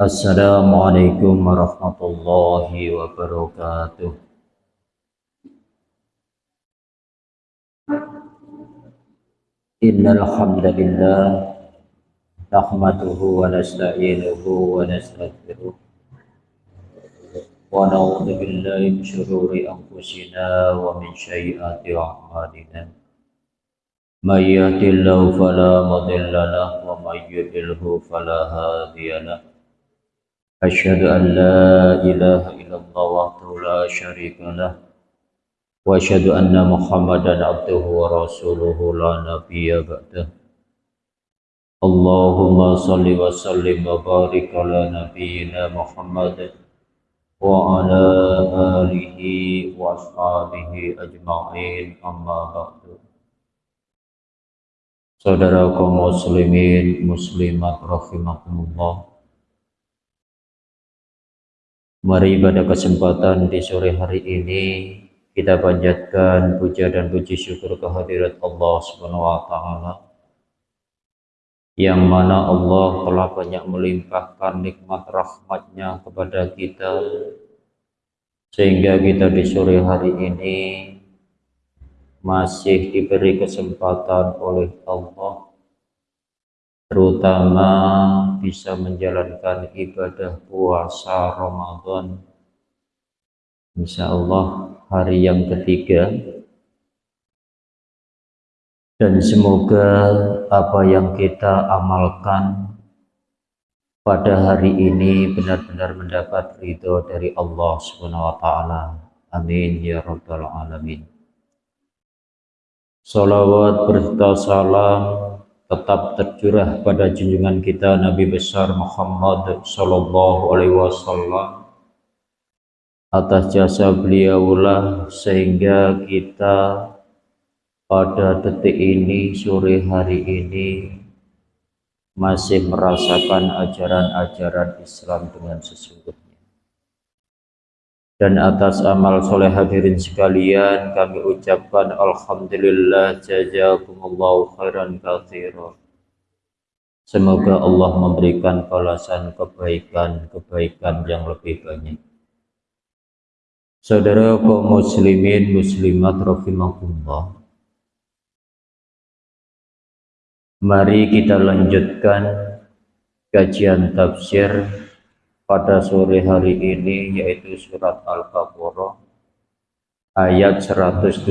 Assalamualaikum warahmatullahi wabarakatuh. Innal hamdalillah nahmaduhu wa nasta'inuhu wa nastaghfiruh wa na'udzu billahi min shururi anfusina wa min sayyiati a'malina. من يهد الله فلا مضل له ومن يضلله فلا هادي له. أشهد أن لا إله إلا الله وحده لا شريك له وأشهد أن محمدا عبده ورسوله لا نبي بعده. اللهم صل وسلم وبارك على نبينا محمد وعلى آله وأصحابه أجمعين أما بعد. Saudara kaum muslimin muslimat rahimakumullah. Mari pada kesempatan di sore hari ini kita panjatkan puja dan puji syukur kehadirat Allah Subhanahu wa taala yang mana Allah telah banyak melimpahkan nikmat rahmatnya kepada kita. Sehingga kita di sore hari ini masih diberi kesempatan oleh Allah terutama bisa menjalankan ibadah puasa Ramadan Insya Allah hari yang ketiga dan semoga apa yang kita amalkan pada hari ini benar-benar mendapat ridho dari Allah Subhanahu wa taala. Amin ya rabbal alamin. Salawat berserta salam tetap tercurah pada junjungan kita Nabi besar Muhammad Sallallahu Alaihi Wasallam. Atas jasa beliaulah sehingga kita pada detik ini sore hari ini masih merasakan ajaran-ajaran Islam dengan sesungguhnya dan atas amal soleh hadirin sekalian kami ucapkan Alhamdulillah jazakumullahu khairan kathira semoga Allah memberikan balasan kebaikan-kebaikan yang lebih banyak. Saudara kaum muslimin muslimat rahimakumullah. Mari kita lanjutkan kajian tafsir pada sore hari ini yaitu surat Al-Baqarah ayat 117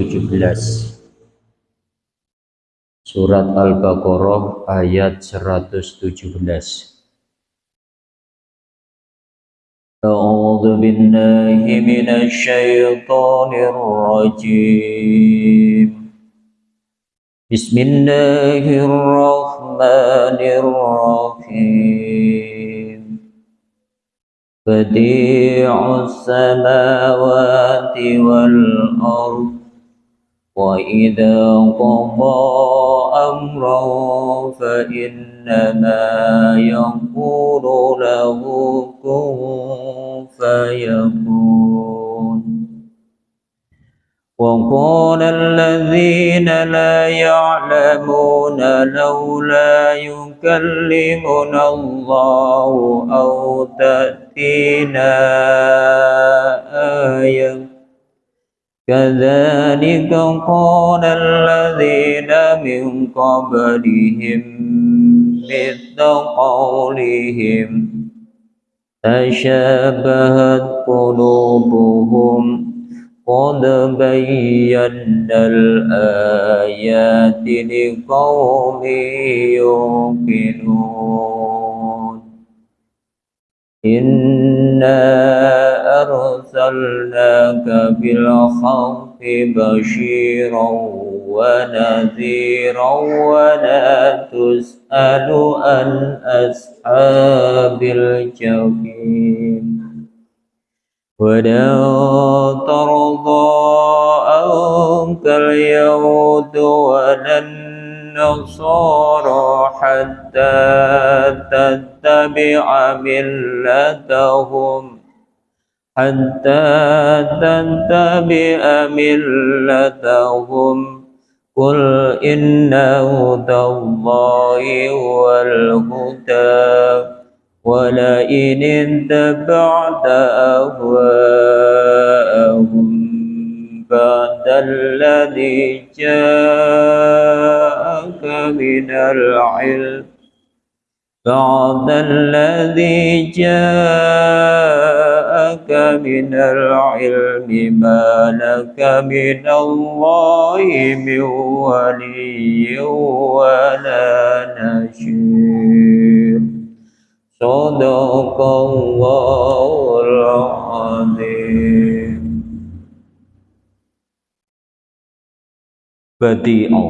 Surat Al-Baqarah ayat 117 A'udzu billahi minasy rajim Bismillahirrahmanirrahim. بديع السماوات والأرض وإذا قضى أمرا فإنما يقول له كن فيكون. وقال الذين لا يعلمون لولا يكلمنا الله أو تأتي فينا آية. كذلك قال الذين من قبلهم مثل قولهم تشابهت قلوبهم قد بينا الآيات لقوم يوقنون إنا أرسلناك بالحق بشيرا ونذيرا ولا تسأل عن أصحاب الجحيم ولا ترضى عنك اليهود ولا النصارى حتى تتبع ملتهم. حتى تتبع ملتهم. قل إن هدى الله هو ولئن اتبعت أهواءهم بعد الذي جاءك من العلم بعد الذي جاءك من العلم ما لك من الله من ولي ولا نشير صدق الله العظيم Badi'u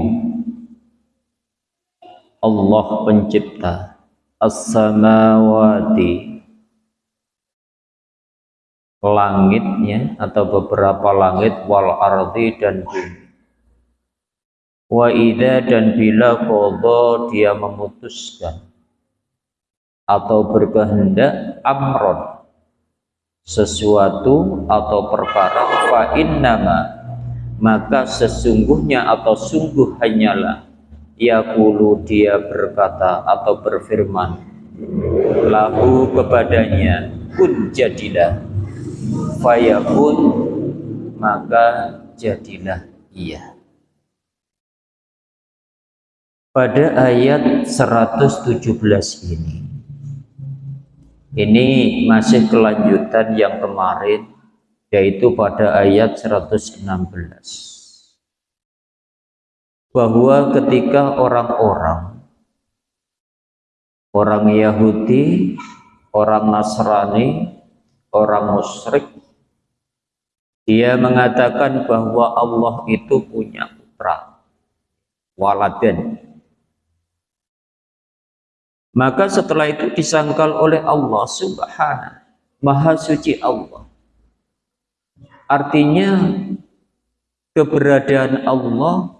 Allah pencipta as-samawati langitnya atau beberapa langit wal ardi dan bumi wa idza dan bila qadha dia memutuskan atau berkehendak amron sesuatu atau perkara fa innama maka sesungguhnya atau sungguh hanyalah Yaqulu dia berkata atau berfirman lahu kepadanya kun jadilah fayakun maka jadilah ia. Pada ayat 117 ini ini masih kelanjutan yang kemarin yaitu pada ayat 116 bahwa ketika orang-orang orang Yahudi, orang Nasrani, orang musyrik dia mengatakan bahwa Allah itu punya putra waladen maka setelah itu disangkal oleh Allah subhanahu maha suci Allah. Artinya keberadaan Allah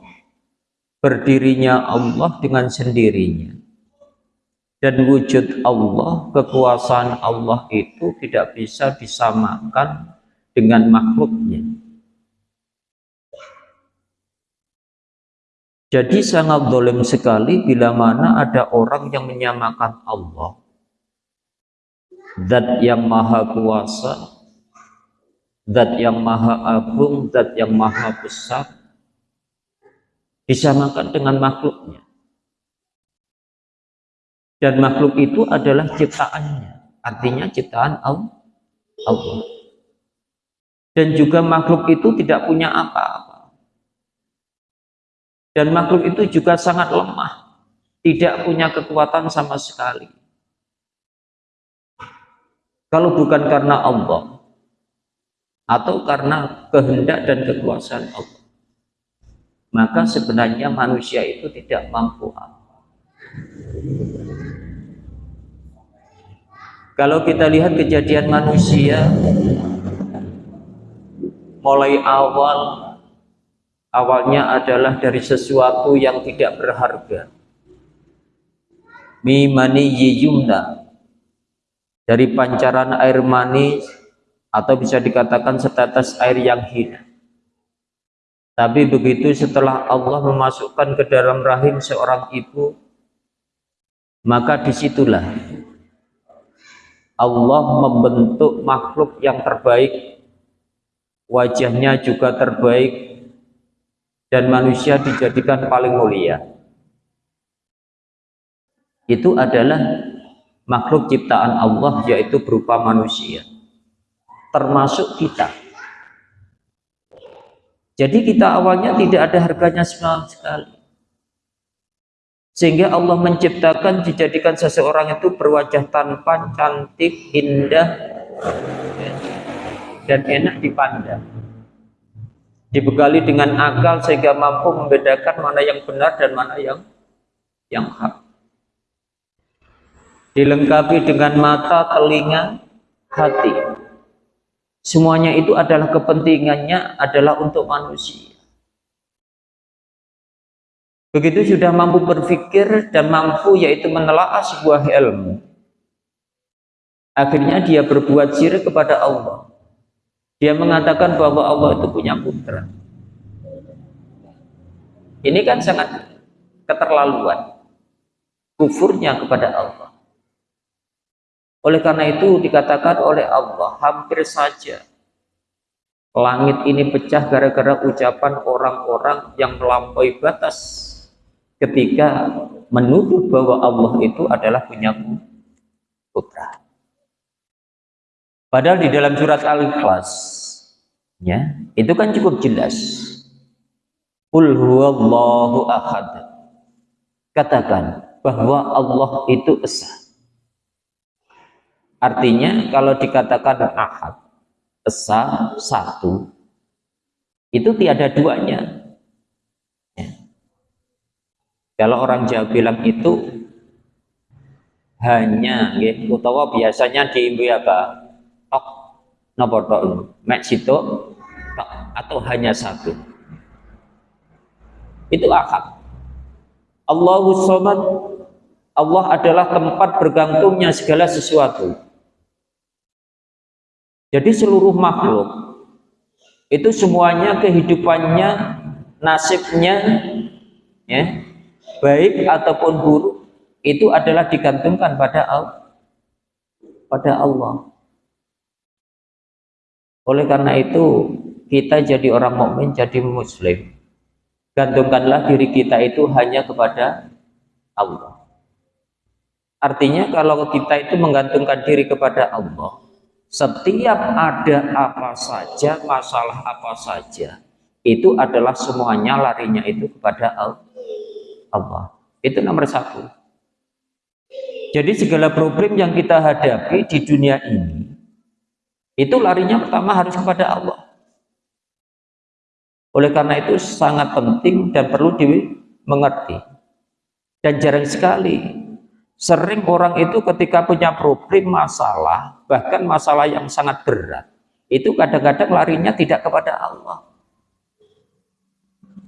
berdirinya Allah dengan sendirinya. Dan wujud Allah kekuasaan Allah itu tidak bisa disamakan dengan makhluknya jadi sangat dolim sekali bila mana ada orang yang menyamakan Allah Zat yang maha kuasa Zat yang maha agung Zat yang maha besar disamakan dengan makhluknya. Dan makhluk itu adalah ciptaannya, artinya ciptaan Allah. Dan juga makhluk itu tidak punya apa-apa. Dan makhluk itu juga sangat lemah, tidak punya kekuatan sama sekali. Kalau bukan karena Allah, atau karena kehendak dan kekuasaan Allah maka sebenarnya manusia itu tidak mampu. Kalau kita lihat kejadian manusia mulai awal awalnya adalah dari sesuatu yang tidak berharga. Mimani yiyumna dari pancaran air manis atau bisa dikatakan setetes air yang hina tapi begitu setelah Allah memasukkan ke dalam rahim seorang ibu, maka di situlah Allah membentuk makhluk yang terbaik, wajahnya juga terbaik, dan manusia dijadikan paling mulia. Itu adalah makhluk ciptaan Allah, yaitu berupa manusia, termasuk kita. Jadi kita awalnya tidak ada harganya sama sekali. Sehingga Allah menciptakan, dijadikan seseorang itu berwajah tampan, cantik, indah, dan enak dipandang. Dibekali dengan akal sehingga mampu membedakan mana yang benar dan mana yang yang hak. Dilengkapi dengan mata, telinga, hati. Semuanya itu adalah kepentingannya adalah untuk manusia. Begitu sudah mampu berpikir dan mampu yaitu menelaah sebuah ilmu. Akhirnya dia berbuat syirik kepada Allah. Dia mengatakan bahwa Allah itu punya putra. Ini kan sangat keterlaluan. Kufurnya kepada Allah. Oleh karena itu dikatakan oleh Allah, hampir saja langit ini pecah gara-gara ucapan orang-orang yang melampaui batas ketika menuduh bahwa Allah itu adalah punya putra. Padahal di dalam surat Al-Ikhlas ya, itu kan cukup jelas. Qul huwallahu ahad. Katakan bahwa Allah itu esa. Artinya kalau dikatakan ahad, esa satu, itu tiada duanya. Ya. Kalau orang Jawa bilang itu hanya, ya, utawa biasanya diimbi apa? Napa tok? Mek situ tok atau hanya satu? Itu akad Allahu somad Allah adalah tempat bergantungnya segala sesuatu. Jadi seluruh makhluk itu semuanya kehidupannya nasibnya ya baik ataupun buruk itu adalah digantungkan pada Allah pada Allah oleh karena itu, kita jadi orang mukmin, jadi muslim. Gantungkanlah diri kita itu hanya kepada Allah. Artinya kalau kita itu menggantungkan diri kepada Allah, setiap ada apa saja, masalah apa saja, itu adalah semuanya larinya itu kepada Allah. Itu nomor satu. Jadi segala problem yang kita hadapi di dunia ini, itu larinya pertama harus kepada Allah. Oleh karena itu sangat penting dan perlu dimengerti. Dan jarang sekali sering orang itu ketika punya problem masalah, bahkan masalah yang sangat berat, itu kadang-kadang larinya tidak kepada Allah.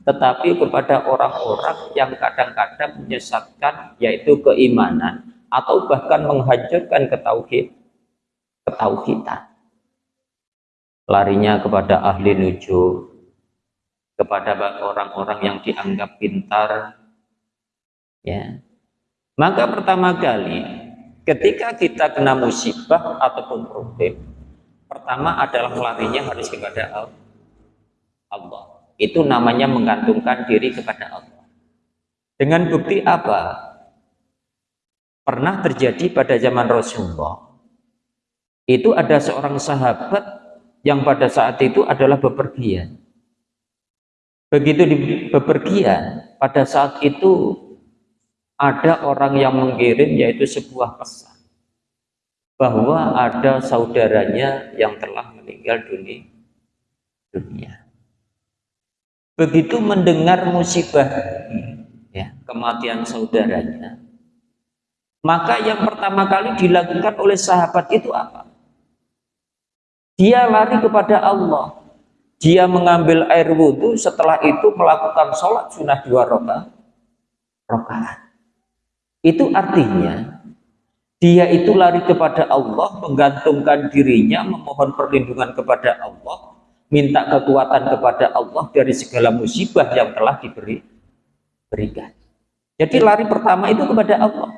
Tetapi kepada orang-orang yang kadang-kadang menyesatkan yaitu keimanan atau bahkan menghancurkan ketauhid, ketauhidan larinya kepada ahli nuju, kepada orang-orang yang dianggap pintar. Ya. Maka pertama kali ketika kita kena musibah ataupun problem, pertama adalah larinya harus kepada Allah. Itu namanya menggantungkan diri kepada Allah. Dengan bukti apa? Pernah terjadi pada zaman Rasulullah. Itu ada seorang sahabat yang pada saat itu adalah bepergian. Begitu di bepergian, pada saat itu ada orang yang mengirim yaitu sebuah pesan bahwa ada saudaranya yang telah meninggal dunia. Begitu mendengar musibah ya, kematian saudaranya, maka yang pertama kali dilakukan oleh sahabat itu apa? Dia lari kepada Allah. Dia mengambil air wudhu, setelah itu melakukan sholat sunnah dua rakaat. Itu artinya dia itu lari kepada Allah, menggantungkan dirinya, memohon perlindungan kepada Allah, minta kekuatan kepada Allah dari segala musibah yang telah diberi berikan. Jadi lari pertama itu kepada Allah.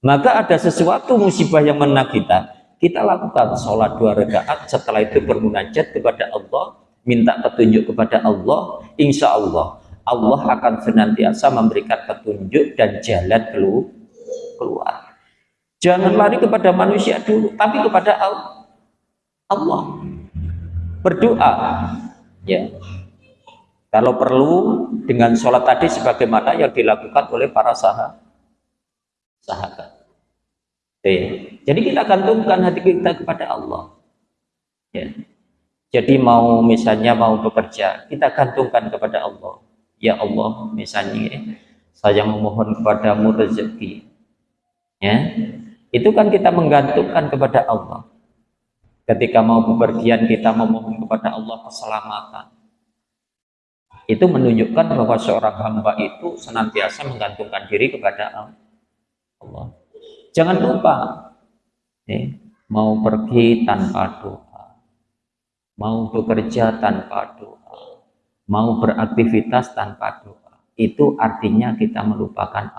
Maka ada sesuatu musibah yang menang kita, kita lakukan sholat dua rakaat setelah itu bermunajat kepada Allah minta petunjuk kepada Allah insya Allah Allah akan senantiasa memberikan petunjuk dan jalan keluar. Jangan lari kepada manusia dulu tapi kepada Allah. Berdoa ya. Kalau perlu dengan sholat tadi sebagaimana yang dilakukan oleh para sahabat. Sahabat. Ya. Jadi kita gantungkan hati kita kepada Allah. Ya. Jadi mau misalnya mau bekerja, kita gantungkan kepada Allah. Ya Allah, misalnya saya memohon kepadamu rezeki. Ya. Itu kan kita menggantungkan kepada Allah. Ketika mau bepergian kita memohon kepada Allah keselamatan. Itu menunjukkan bahwa seorang hamba itu senantiasa menggantungkan diri kepada Allah. Jangan lupa, eh, mau pergi tanpa doa, mau bekerja tanpa doa, mau beraktivitas tanpa doa. itu artinya kita melupakan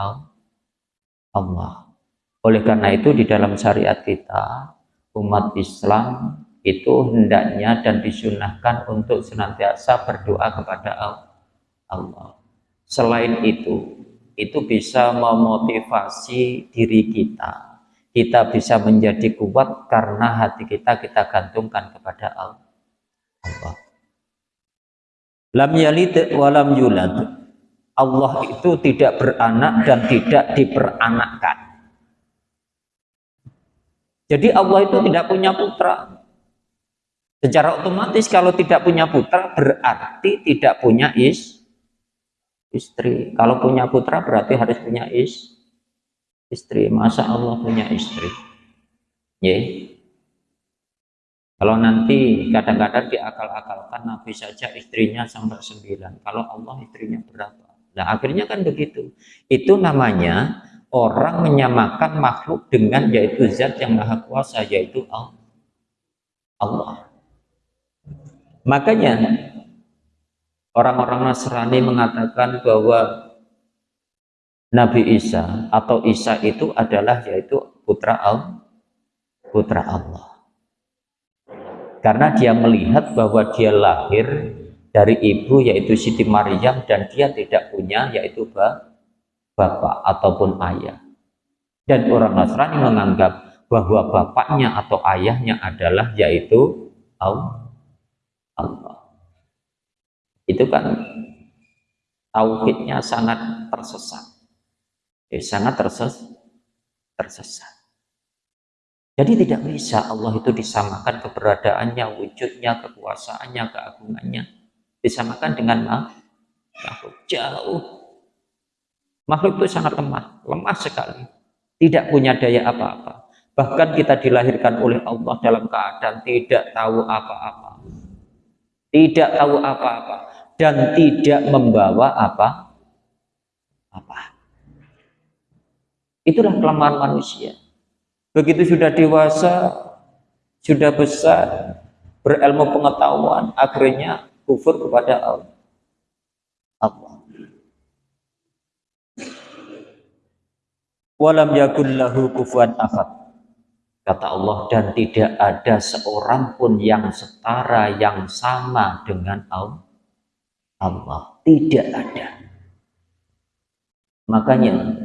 Allah. Oleh karena itu di dalam syariat kita, umat Islam itu hendaknya dan disunahkan untuk senantiasa berdoa kepada Allah. Selain itu, itu bisa memotivasi diri kita. Kita bisa menjadi kuat karena hati kita kita gantungkan kepada Allah. Lam yalid walam yulad. Allah itu tidak beranak dan tidak diperanakkan. Jadi Allah itu tidak punya putra. Secara otomatis kalau tidak punya putra berarti tidak punya is, istri. Kalau punya putra berarti harus punya is, istri. Masa Allah punya istri? Ya. Kalau nanti kadang-kadang diakal-akalkan Nabi saja istrinya sampai sembilan. Kalau Allah istrinya berapa? Nah akhirnya kan begitu. Itu namanya orang menyamakan makhluk dengan yaitu zat yang maha kuasa yaitu Allah. Makanya orang-orang Nasrani mengatakan bahwa Nabi Isa atau Isa itu adalah yaitu putra Allah, putra Allah. Karena dia melihat bahwa dia lahir dari ibu yaitu Siti Maryam dan dia tidak punya yaitu bapak ataupun ayah. Dan orang Nasrani menganggap bahwa bapaknya atau ayahnya adalah yaitu Allah. Itu kan tauhidnya sangat tersesat. Eh, sangat terses tersesat. Jadi tidak bisa Allah itu disamakan keberadaannya, wujudnya, kekuasaannya, keagungannya. Disamakan dengan makhluk jauh. Makhluk itu sangat lemah, lemah sekali. Tidak punya daya apa-apa. Bahkan kita dilahirkan oleh Allah dalam keadaan tidak tahu apa-apa tidak tahu apa-apa dan tidak membawa apa apa itulah kelemahan manusia. Begitu sudah dewasa sudah besar berilmu pengetahuan akhirnya kufur kepada Allah. Allah. Walam yakul lahu kufuwan ahad. Kata Allah, dan tidak ada seorang pun yang setara, yang sama dengan Allah. Tidak ada. Makanya,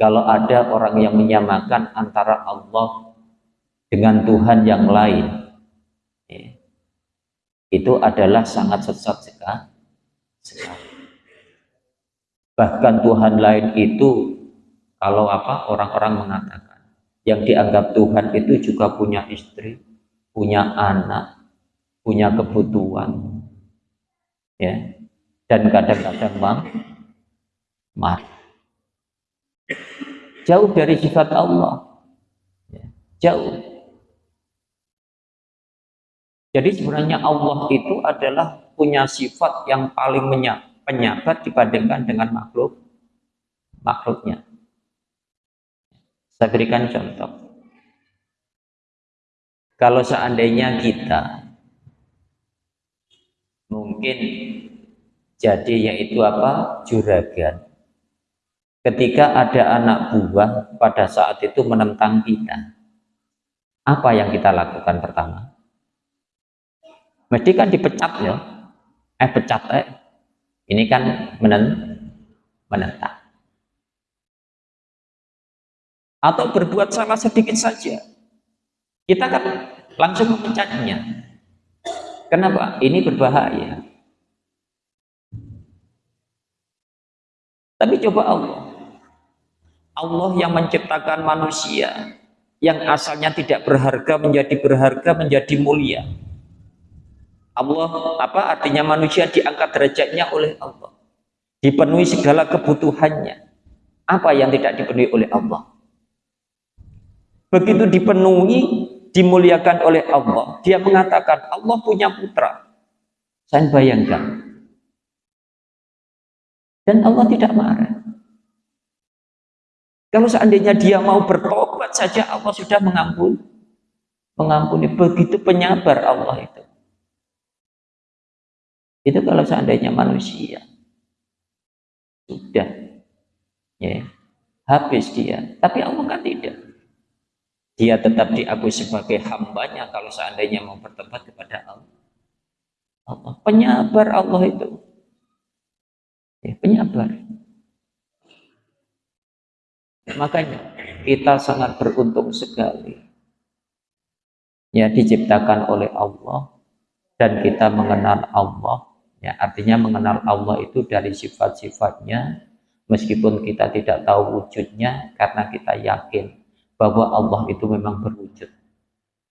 kalau ada orang yang menyamakan antara Allah dengan Tuhan yang lain, ya, itu adalah sangat sesat sekali. Bahkan Tuhan lain itu, kalau apa orang-orang mengatakan, yang dianggap Tuhan itu juga punya istri, punya anak, punya kebutuhan, ya, dan kadang-kadang marah. Jauh dari sifat Allah, ya, jauh. Jadi sebenarnya Allah itu adalah punya sifat yang paling penyabar dibandingkan dengan makhluk makhluknya. Saya berikan contoh. Kalau seandainya kita mungkin jadi yaitu apa? juragan. Ketika ada anak buah pada saat itu menentang kita. Apa yang kita lakukan pertama? Mesti kan dipecat ya. Eh pecat eh. Ini kan menentang atau berbuat salah sedikit saja kita kan langsung memecatnya kenapa? ini berbahaya tapi coba Allah Allah yang menciptakan manusia yang asalnya tidak berharga menjadi berharga menjadi mulia Allah apa artinya manusia diangkat derajatnya oleh Allah dipenuhi segala kebutuhannya apa yang tidak dipenuhi oleh Allah Begitu dipenuhi, dimuliakan oleh Allah. Dia mengatakan, Allah punya putra. Saya bayangkan. Dan Allah tidak marah. Kalau seandainya dia mau bertobat saja, Allah sudah mengampuni. Mengampuni. Begitu penyabar Allah itu. Itu kalau seandainya manusia. sudah ya habis dia tapi Allah kan tidak dia tetap diakui sebagai hambanya kalau seandainya mau bertobat kepada Allah Allah penyabar Allah itu ya, penyabar makanya kita sangat beruntung sekali. Ya diciptakan oleh Allah dan kita mengenal Allah. Ya artinya mengenal Allah itu dari sifat-sifatnya. Meskipun kita tidak tahu wujudnya karena kita yakin bahwa Allah itu memang berwujud.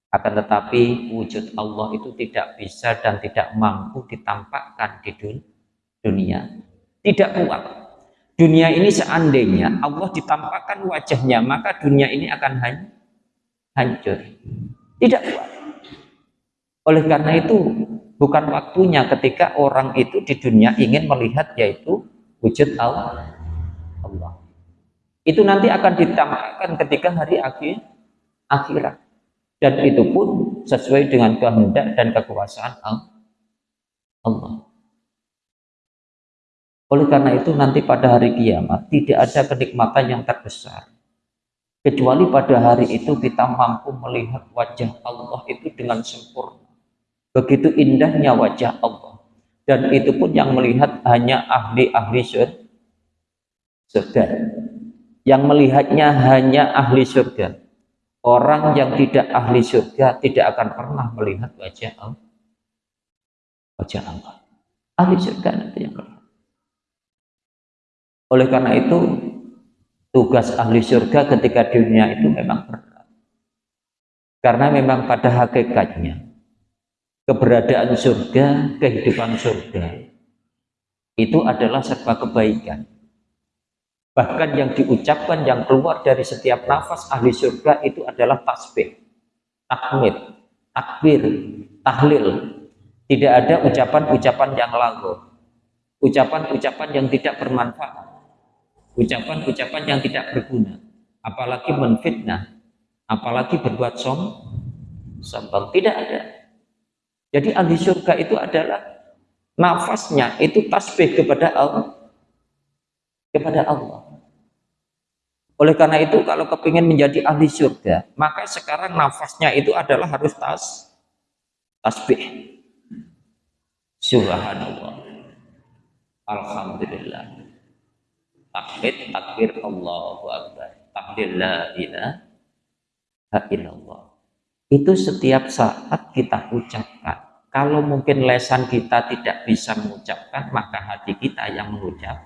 Akan tetapi wujud Allah itu tidak bisa dan tidak mampu ditampakkan di dunia. Tidak kuat dunia ini seandainya Allah ditampakkan wajahnya maka dunia ini akan hancur tidak kuat oleh karena itu bukan waktunya ketika orang itu di dunia ingin melihat yaitu wujud Allah Allah. Itu nanti akan ditampakkan ketika hari akhir akhirat. Dan itu pun sesuai dengan kehendak dan kekuasaan Allah. Oleh karena itu nanti pada hari kiamat tidak ada kenikmatan yang terbesar. Kecuali pada hari itu kita mampu melihat wajah Allah itu dengan sempurna. Begitu indahnya wajah Allah. Dan itu pun yang melihat hanya ahli-ahli surga. Yang melihatnya hanya ahli surga. Orang yang tidak ahli surga tidak akan pernah melihat wajah Allah. Wajah Allah. Ahli surga nanti yang melihat. Oleh karena itu, tugas ahli surga ketika dunia itu memang berat. Karena memang pada hakikatnya, keberadaan surga, kehidupan surga, itu adalah serba kebaikan Bahkan yang diucapkan, yang keluar dari setiap nafas ahli surga itu adalah tasbih, takmir, takbir, tahlil. Tidak ada ucapan-ucapan yang lagu, ucapan-ucapan yang tidak bermanfaat, ucapan-ucapan yang tidak berguna, apalagi menfitnah, apalagi berbuat som, sombong. Tidak ada. Jadi ahli surga itu adalah nafasnya itu tasbih kepada Allah kepada Allah oleh karena itu kalau kepingin menjadi ahli surga, maka sekarang nafasnya itu adalah harus tas tasbih. Subhanallah. Alhamdulillah. Takbir takbir Allahu Akbar. Takbir la ilaha illallah. Itu setiap saat kita ucapkan. Kalau mungkin lesan kita tidak bisa mengucapkan, maka hati kita yang mengucap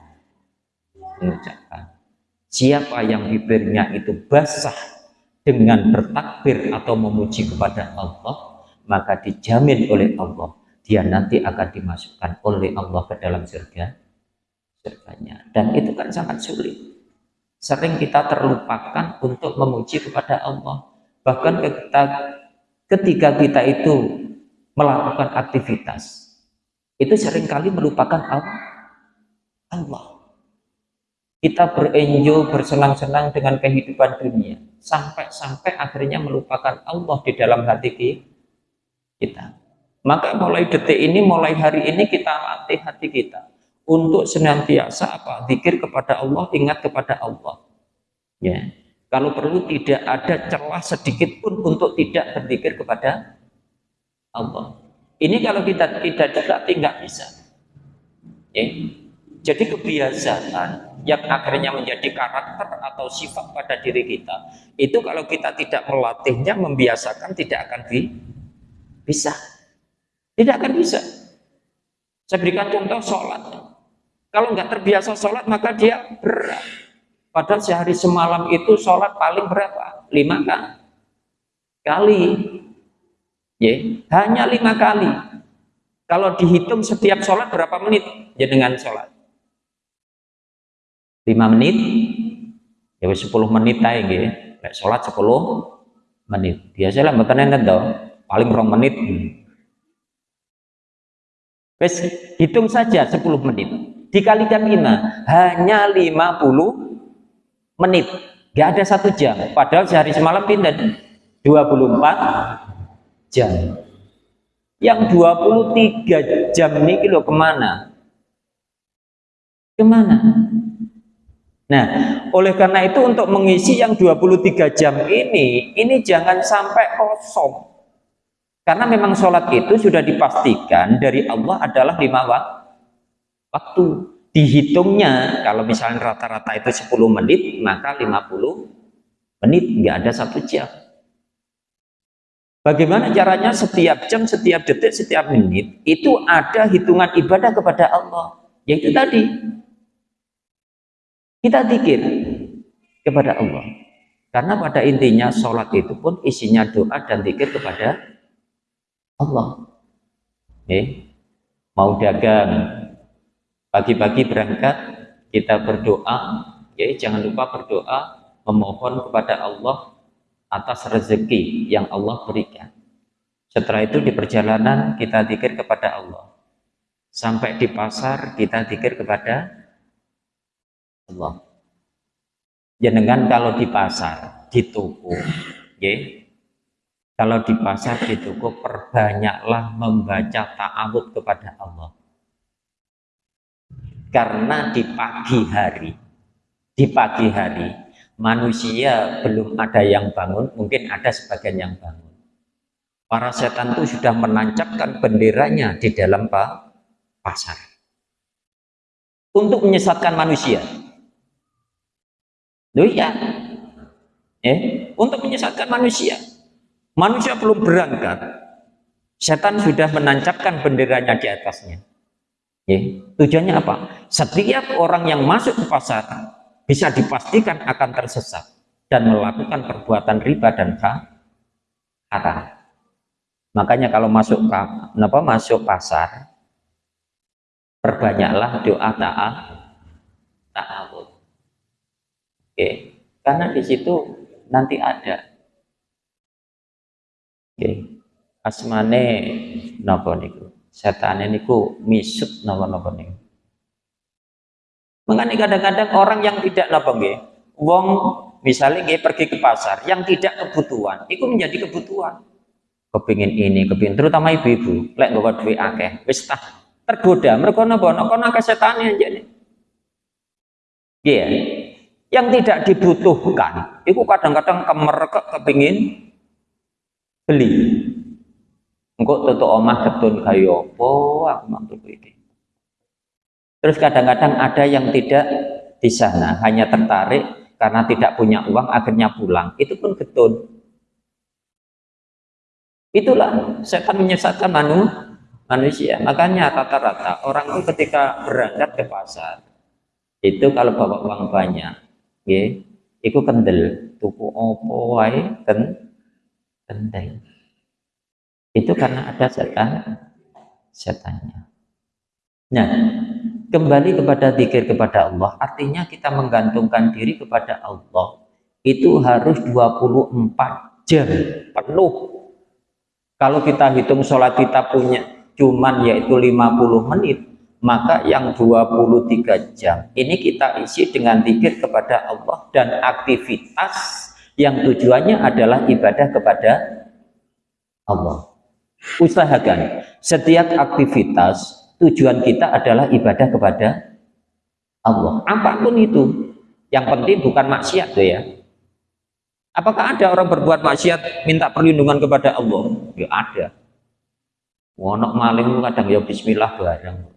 mengucapkan. Siapa yang bibirnya itu basah dengan bertakbir atau memuji kepada Allah, maka dijamin oleh Allah, dia nanti akan dimasukkan oleh Allah ke dalam surga, surganya. Dan itu kan sangat sulit. Sering kita terlupakan untuk memuji kepada Allah. Bahkan kita, ketika kita itu melakukan aktivitas, itu sering kali melupakan Allah. Allah kita berenjo bersenang-senang dengan kehidupan dunia sampai-sampai akhirnya melupakan Allah di dalam hati kita maka mulai detik ini mulai hari ini kita latih hati kita untuk senantiasa apa? Zikir kepada Allah ingat kepada Allah. Ya. Kalau perlu tidak ada celah sedikit pun untuk tidak berzikir kepada Allah. Ini kalau kita tidak dilatih nggak bisa. Ya. Jadi kebiasaan yang akhirnya menjadi karakter atau sifat pada diri kita itu kalau kita tidak melatihnya membiasakan tidak akan bi bisa. Tidak akan bisa. Saya berikan contoh sholat kalau nggak terbiasa sholat maka dia berat. Padahal sehari semalam itu sholat paling berapa? Lima kali. Ya hanya lima kali. Kalau dihitung setiap sholat berapa menit ya dengan sholat? 5 menit? Ya 10 menit aja gitu kayak sholat 10 menit. Biasalah mboten enten to. Paling rong menit. Wes hitung saja 10 menit dikalikan 5 hanya 50 menit gak ada satu jam padahal sehari semalam pindah 24 jam yang 23 jam ini kilo ke mana ke mana Nah, oleh karena itu untuk mengisi yang 23 jam ini, ini jangan sampai kosong. Karena memang sholat itu sudah dipastikan dari Allah adalah lima waktu. Dihitungnya, kalau misalnya rata-rata itu 10 menit, maka 50 menit, nggak ada satu jam. Bagaimana caranya setiap jam, setiap detik, setiap menit, itu ada hitungan ibadah kepada Allah. Yaitu tadi, kita zikir kepada Allah. Karena pada intinya sholat itu pun isinya doa dan zikir kepada Allah. Eh, mau dagang, pagi-pagi berangkat, kita berdoa, ya jangan lupa berdoa, memohon kepada Allah atas rezeki yang Allah berikan. Setelah itu di perjalanan kita zikir kepada Allah. Sampai di pasar kita zikir kepada Allah. Jenengan kalau di pasar, di toko, ya, kalau di pasar, di toko, perbanyaklah membaca ta'awud kepada Allah. Karena di pagi hari, di pagi hari, manusia belum ada yang bangun, mungkin ada sebagian yang bangun. Para setan itu sudah menancapkan benderanya di dalam pasar. Untuk menyesatkan manusia. Loh iya. Eh, untuk menyesatkan manusia. Manusia belum berangkat. Setan sudah menancapkan benderanya di atasnya. Eh, tujuannya apa? Setiap orang yang masuk ke pasar bisa dipastikan akan tersesat dan melakukan perbuatan riba dan haram. Makanya kalau masuk ke, apa, masuk pasar, perbanyaklah doa taat ta'awud. Oke, karena di situ nanti ada. Oke, asmane napa niku? Setan niku misut napa-napa niku. Mengenai kadang-kadang orang yang tidak napa nggih, wong misalnya nggih pergi ke pasar yang tidak kebutuhan, itu menjadi kebutuhan. Kepingin ini, kepingin terutama ibu-ibu, lek bawa duit akeh, wis tah tergoda, mereka napa? Napa akeh setane anjene. Nggih ya yang tidak dibutuhkan itu kadang-kadang kemerek kepingin beli engkau tutup omah ketun kayu apa? Aku mantu ini terus kadang-kadang ada yang tidak di sana hanya tertarik karena tidak punya uang akhirnya pulang. Itu pun ketun itulah setan menyesatkan manu, manusia. Makanya rata-rata orang itu ketika berangkat ke pasar itu kalau bawa uang banyak nggih iku kendel. Tuku opo kendel itu karena ada setan setannya. Nah kembali kepada zikir kepada Allah artinya kita menggantungkan diri kepada Allah itu harus 24 jam penuh. Kalau kita hitung sholat kita punya cuman yaitu 50 menit maka yang 23 jam. Ini kita isi dengan zikir kepada Allah dan aktivitas yang tujuannya adalah ibadah kepada Allah usahakan setiap aktivitas tujuan kita adalah ibadah kepada Allah apa pun itu yang penting bukan maksiat tuh ya apakah ada orang berbuat maksiat minta perlindungan kepada Allah ya ada wonok maling kadang ya bismillah bareng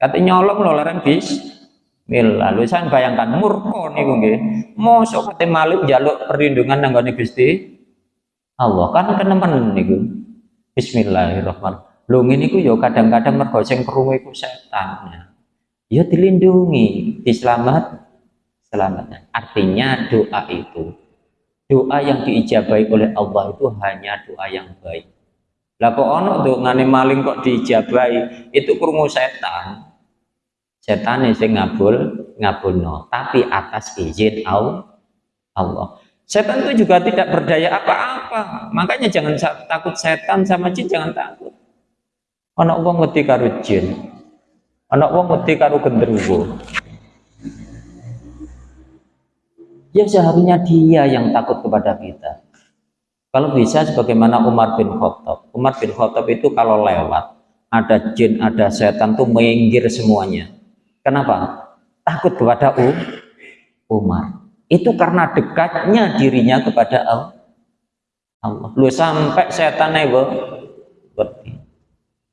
Kata nyolong lho larang bis. Mil lalu saya bayangkan murko niku nggih. Mosok kate malih njaluk perlindungan nang Gusti Allah kan kenemen niku. Bismillahirrahmanirrahim. Lho ngene iku ya kadang-kadang mergo sing krungu iku setan. Ya dilindungi, diselamat selamatnya. Artinya doa itu doa yang diijabahi oleh Allah itu hanya doa yang baik. Lah kok ono ngane maling kok diijabahi, itu krungu setan setan sing ngabul ngabulno tapi atas izin Allah setan itu juga tidak berdaya apa-apa. Makanya jangan takut setan sama jin jangan takut. Anak wong ngerti karo jin. Anak wong ngerti karo genderuwo ya seharusnya dia yang takut kepada kita. Kalau bisa sebagaimana Umar bin Khattab. Umar bin Khattab itu kalau lewat ada jin, ada setan tuh menginggir semuanya. Kenapa? Takut kepada Umar. Itu karena dekatnya dirinya kepada Allah. Allah. Lu sampai setan itu seperti.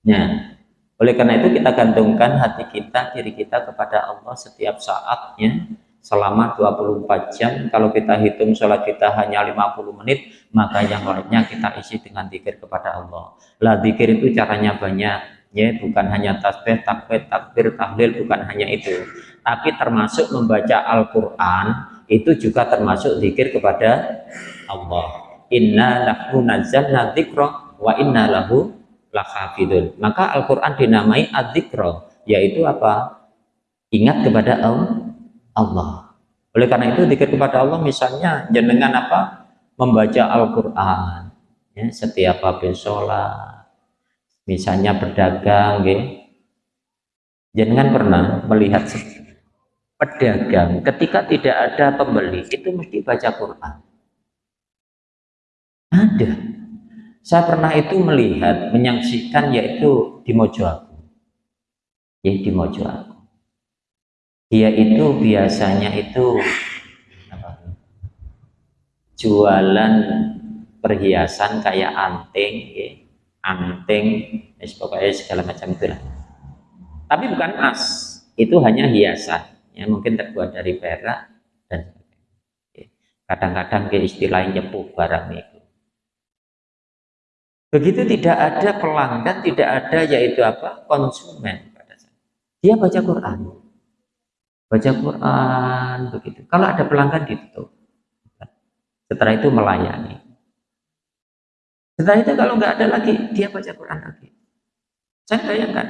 Nah, oleh karena itu kita gantungkan hati kita, diri kita kepada Allah setiap saatnya selama 24 jam. Kalau kita hitung sholat kita hanya 50 menit, maka yang lainnya kita isi dengan zikir kepada Allah. Lah zikir itu caranya banyak, ya bukan hanya tasbih, takbir, takbir, tahlil, bukan hanya itu. Tapi termasuk membaca Al-Quran, itu juga termasuk zikir kepada Allah inna lahu nazzalna dzikra wa inna lahu lahafidun. Maka Al-Qur'an dinamai adzikra, yaitu apa? Ingat kepada Allah. Oleh karena itu zikir kepada Allah misalnya jenengan apa? Membaca Al-Qur'an ya, setiap habis sholat. Misalnya berdagang, ya. Jangan pernah melihat pedagang ketika tidak ada pembeli itu mesti baca Quran ada. Saya pernah itu melihat, menyaksikan yaitu di Mojoaku. Ya, di Mojoaku. Dia itu biasanya itu jualan perhiasan kayak anting, ya, anting, ya, pokoknya segala macam itu lah. Tapi bukan emas, itu hanya hiasan, ya mungkin terbuat dari perak dan kadang-kadang ke istilahnya nyepuh barang itu Begitu tidak ada pelanggan, tidak ada yaitu apa? konsumen pada saat. Dia baca Quran. Baca Quran begitu. Kalau ada pelanggan ditutup. Setelah itu melayani. Setelah itu kalau nggak ada lagi, dia baca Quran lagi. Saya bayangkan.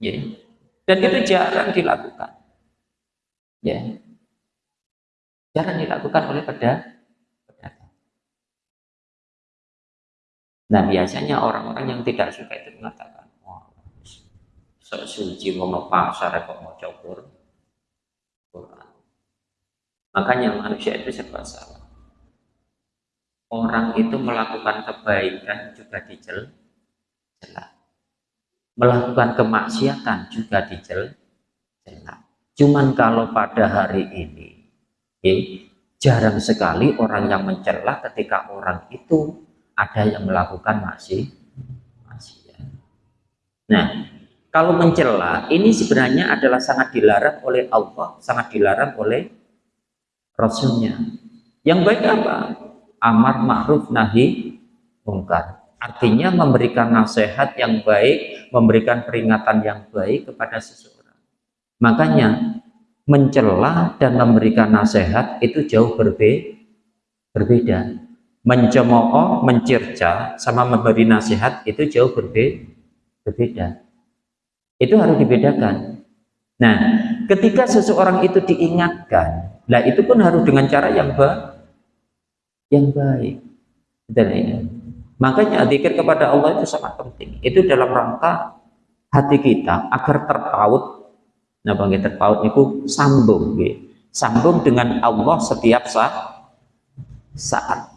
Ya. Dan itu jarang dilakukan. Ya. Jarang dilakukan oleh pedagang Nah biasanya orang-orang yang tidak suka itu mengatakan, wah, sok suci mau pasar kok mau cokur. Makanya manusia itu serba salah. Orang itu melakukan kebaikan juga dicel, Melakukan kemaksiatan juga dicel, Cuman kalau pada hari ini, jarang sekali orang yang mencela ketika orang itu ada yang melakukan masih Nah, kalau mencela ini sebenarnya adalah sangat dilarang oleh Allah, sangat dilarang oleh Rasulnya. Yang baik apa? Amar ma'ruf nahi mungkar. Artinya memberikan nasihat yang baik, memberikan peringatan yang baik kepada seseorang. Makanya mencela dan memberikan nasihat itu jauh berbe berbeda mencemooh, mencerca, sama memberi nasihat itu jauh berbe berbeda. Itu harus dibedakan. Nah, ketika seseorang itu diingatkan, lah itu pun harus dengan cara yang baik. Yang baik. Dan. Makanya zikir kepada Allah itu sangat penting. Itu dalam rangka hati kita agar terpaut. Nah, bagi terpaut itu sambung, gitu. sambung dengan Allah setiap saat. saat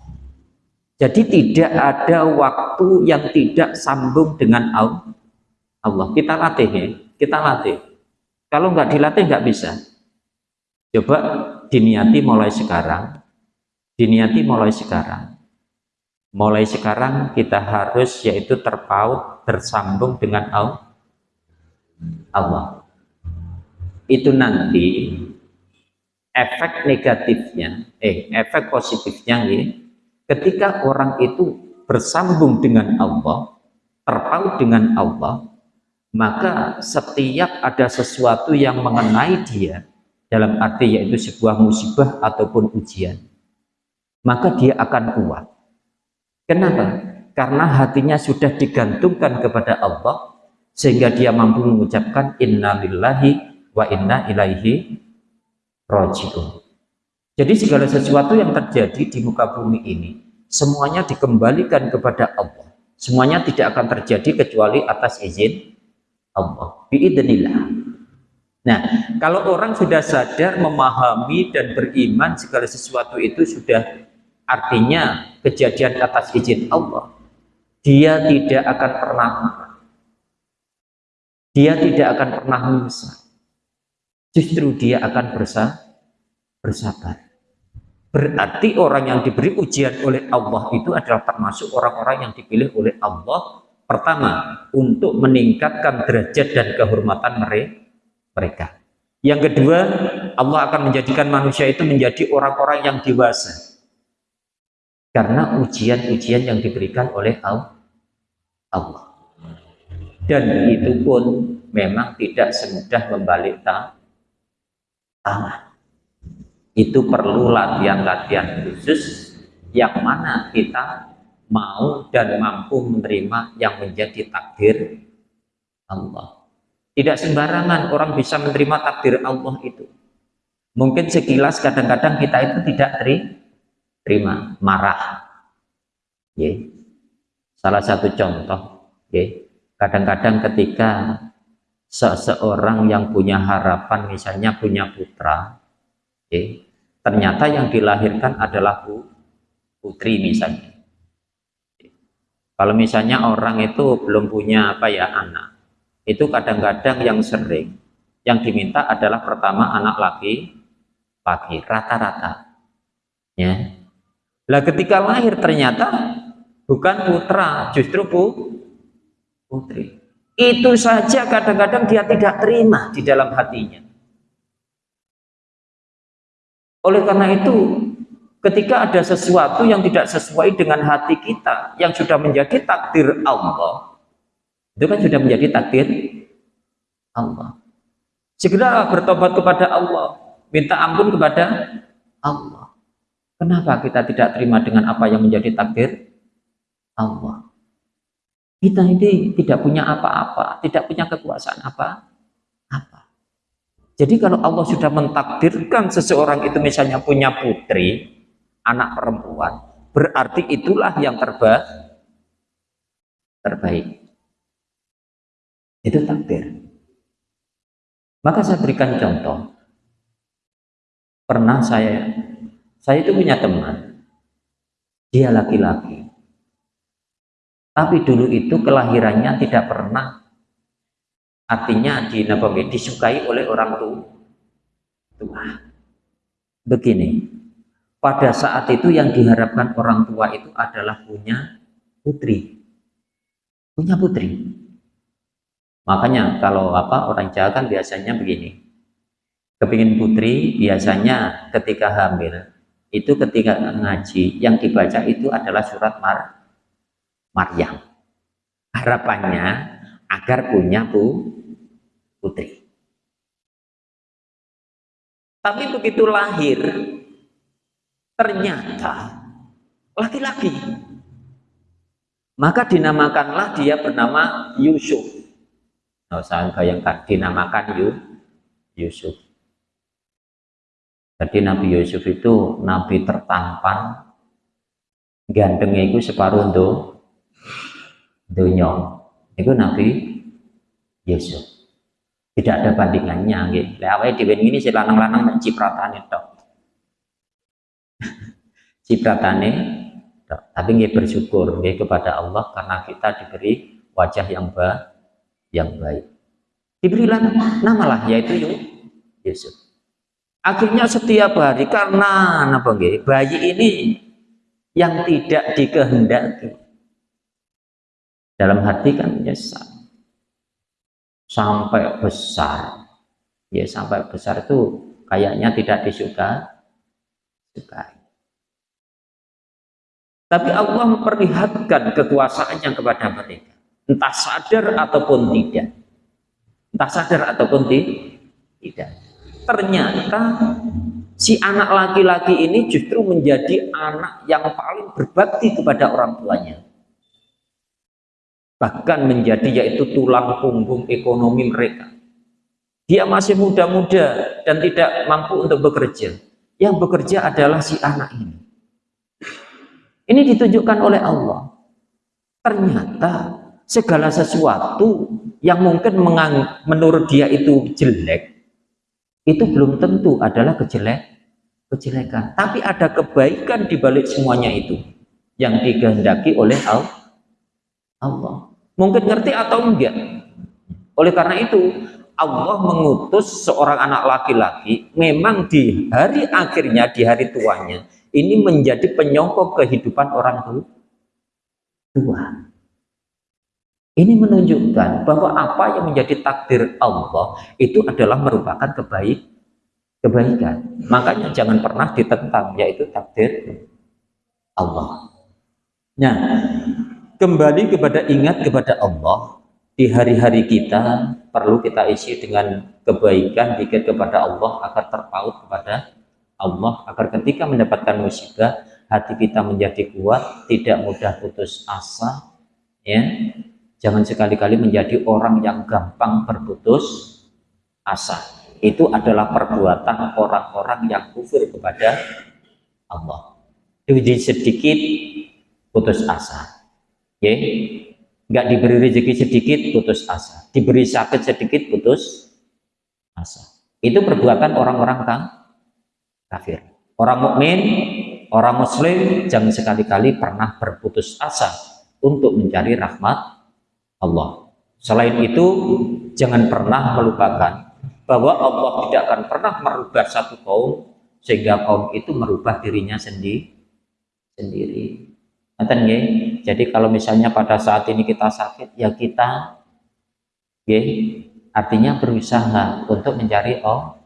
jadi tidak ada waktu yang tidak sambung dengan Allah. Kita latih ya, kita latih. Kalau nggak dilatih nggak bisa. Coba diniati mulai sekarang, diniati mulai sekarang. Mulai sekarang kita harus yaitu terpaut, tersambung dengan Allah. Itu nanti efek negatifnya, eh efek positifnya ya, Ketika orang itu bersambung dengan Allah, terpaut dengan Allah, maka setiap ada sesuatu yang mengenai dia, dalam arti yaitu sebuah musibah ataupun ujian, maka dia akan kuat. Kenapa? Karena hatinya sudah digantungkan kepada Allah, sehingga dia mampu mengucapkan inna lillahi wa inna ilaihi roji'un. Jadi segala sesuatu yang terjadi di muka bumi ini, semuanya dikembalikan kepada Allah. Semuanya tidak akan terjadi kecuali atas izin Allah. Biidnillah. Nah, kalau orang sudah sadar, memahami dan beriman segala sesuatu itu sudah artinya kejadian atas izin Allah. Dia tidak akan pernah Dia tidak akan pernah menyesal. Justru dia akan bersah bersabar. Berarti orang yang diberi ujian oleh Allah itu adalah termasuk orang-orang yang dipilih oleh Allah pertama untuk meningkatkan derajat dan kehormatan mereka. Yang kedua, Allah akan menjadikan manusia itu menjadi orang-orang yang dewasa. Karena ujian-ujian yang diberikan oleh Allah. Dan itu pun memang tidak semudah membalik tangan itu perlu latihan-latihan khusus yang mana kita mau dan mampu menerima yang menjadi takdir Allah. Tidak sembarangan orang bisa menerima takdir Allah itu. Mungkin sekilas kadang-kadang kita itu tidak terima, marah. Ya. Salah satu contoh, ya. kadang-kadang ketika seseorang yang punya harapan misalnya punya putra, ya, ternyata yang dilahirkan adalah putri misalnya. Kalau misalnya orang itu belum punya apa ya anak, itu kadang-kadang yang sering yang diminta adalah pertama anak laki laki rata-rata. Ya. Lah ketika lahir ternyata bukan putra, justru bu, putri. Itu saja kadang-kadang dia tidak terima di dalam hatinya. Oleh karena itu, ketika ada sesuatu yang tidak sesuai dengan hati kita, yang sudah menjadi takdir Allah, itu kan sudah menjadi takdir Allah. Segera bertobat kepada Allah, minta ampun kepada Allah. Kenapa kita tidak terima dengan apa yang menjadi takdir Allah? Kita ini tidak punya apa-apa, tidak punya kekuasaan apa-apa. Jadi kalau Allah sudah mentakdirkan seseorang itu misalnya punya putri, anak perempuan, berarti itulah yang terbaik. Terbaik. Itu takdir. Maka saya berikan contoh. Pernah saya, saya itu punya teman, dia laki-laki. Tapi dulu itu kelahirannya tidak pernah artinya di Nabawi disukai oleh orang tua. Begini, pada saat itu yang diharapkan orang tua itu adalah punya putri. Punya putri. Makanya kalau apa orang Jawa kan biasanya begini. Kepingin putri biasanya ketika hamil itu ketika ngaji yang dibaca itu adalah surat Mar Maryam. Harapannya agar punya bu, putri. Tapi begitu lahir, ternyata laki-laki. Maka dinamakanlah dia bernama Yusuf. Nah, saya bayangkan, dinamakan Yusuf. Jadi Nabi Yusuf itu Nabi tertampan, gantengnya itu separuh do, dunia itu Nabi Yusuf tidak ada bandingannya gitu. Lah awake ini si lanang-lanang cipratane tok. cipratane tok. Tapi nggih bersyukur nggih kepada Allah karena kita diberi wajah yang ba yang baik. Diberilah nama lah yaitu Yusuf. Akhirnya setiap hari karena apa nggih? Bayi ini yang tidak dikehendaki. Dalam hati kan menyesal sampai besar. Ya sampai besar itu kayaknya tidak disuka sukai. Tapi Allah memperlihatkan kekuasaannya kepada mereka. Entah sadar ataupun tidak. Entah sadar ataupun tidak ternyata si anak laki-laki ini justru menjadi anak yang paling berbakti kepada orang tuanya bahkan menjadi yaitu tulang punggung ekonomi mereka. Dia masih muda-muda dan tidak mampu untuk bekerja. Yang bekerja adalah si anak ini. Ini ditunjukkan oleh Allah. Ternyata segala sesuatu yang mungkin menurut dia itu jelek, itu belum tentu adalah kejelek, kejelekan. Tapi ada kebaikan di balik semuanya itu yang dikehendaki oleh Allah. Mungkin ngerti atau enggak. Oleh karena itu, Allah mengutus seorang anak laki-laki memang di hari akhirnya, di hari tuanya, ini menjadi penyokong kehidupan orang tua. Ini menunjukkan bahwa apa yang menjadi takdir Allah itu adalah merupakan kebaik, kebaikan. Makanya jangan pernah ditentang, yaitu takdir Allah. Nah, kembali kepada ingat kepada Allah di hari-hari kita perlu kita isi dengan kebaikan dikit kepada Allah agar terpaut kepada Allah agar ketika mendapatkan musibah hati kita menjadi kuat tidak mudah putus asa ya jangan sekali-kali menjadi orang yang gampang berputus asa. Itu adalah perbuatan orang-orang yang kufur kepada Allah. Jadi sedikit putus asa. Ya nggak diberi rezeki sedikit putus asa. Diberi sakit sedikit putus asa. Itu perbuatan orang-orang kafir. Orang mukmin orang muslim jangan sekali-kali pernah berputus asa untuk mencari rahmat Allah selain itu jangan pernah melupakan bahwa Allah tidak akan pernah merubah satu kaum sehingga kaum itu merubah dirinya sendiri sendiri. Jadi kalau misalnya pada saat ini kita sakit, ya kita ya, artinya berusaha untuk mencari oh,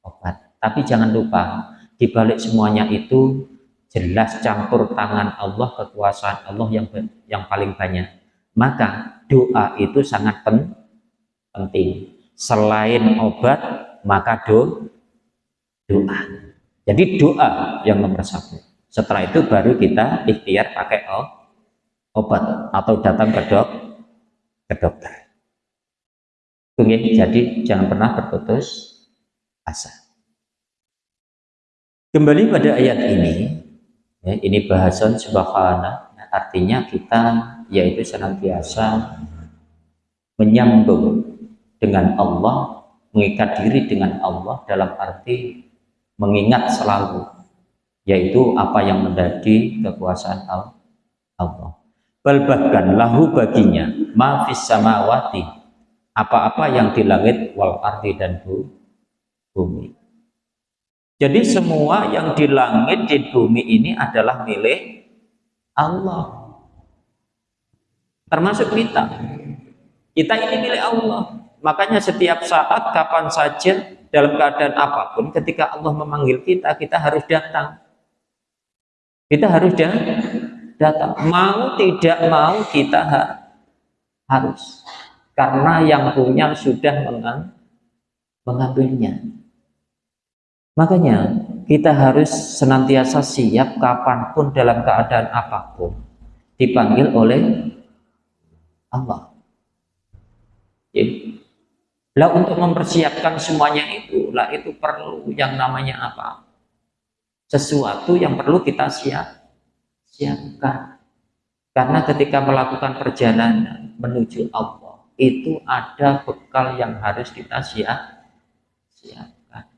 obat. Tapi jangan lupa, di balik semuanya itu jelas campur tangan Allah, kekuasaan Allah yang yang paling banyak. Maka doa itu sangat pen, penting. Selain obat, maka do, doa. Jadi doa yang nomor satu. Setelah itu baru kita ikhtiar pakai obat atau datang ke dok ke dokter. Jadi jangan pernah berputus asa. Kembali pada ayat ini, ya, ini bahasan subhana, artinya kita yaitu senantiasa menyambung dengan Allah, mengikat diri dengan Allah dalam arti mengingat selalu yaitu apa yang menjadi kekuasaan Allah. Bal bahkan lahu baginya mafis samawati apa-apa yang di langit wal ardi dan bumi. Jadi semua yang di langit di bumi ini adalah milik Allah. Termasuk kita. Kita ini milik Allah. Makanya setiap saat kapan saja dalam keadaan apa pun ketika Allah memanggil kita kita harus datang kita harus datang. Mau tidak mau kita harus. Karena yang punya sudah mengambilnya. Makanya kita harus senantiasa siap kapan pun dalam keadaan apa pun. Dipanggil oleh Allah. Ya. Lah untuk mempersiapkan semuanya itu, lah itu perlu yang namanya apa? sesuatu yang perlu kita siap siapkan karena ketika melakukan perjalanan menuju Allah itu ada bekal yang harus kita siap siapkan